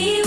you.